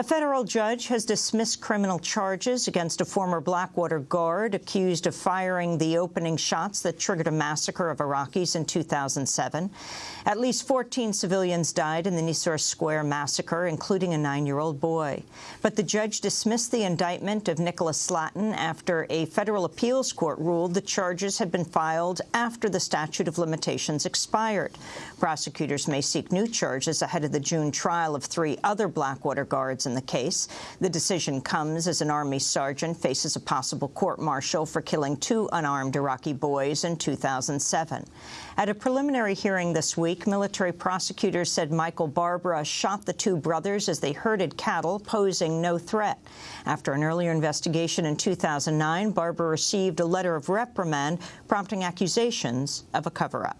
A federal judge has dismissed criminal charges against a former Blackwater guard accused of firing the opening shots that triggered a massacre of Iraqis in 2007. At least 14 civilians died in the Nisour Square massacre, including a nine-year-old boy. But the judge dismissed the indictment of Nicholas Slatten after a federal appeals court ruled the charges had been filed after the statute of limitations expired. Prosecutors may seek new charges ahead of the June trial of three other Blackwater guards in the case. The decision comes as an Army sergeant faces a possible court-martial for killing two unarmed Iraqi boys in 2007. At a preliminary hearing this week, military prosecutors said Michael Barbera shot the two brothers as they herded cattle, posing no threat. After an earlier investigation in 2009, Barbera received a letter of reprimand prompting accusations of a cover-up.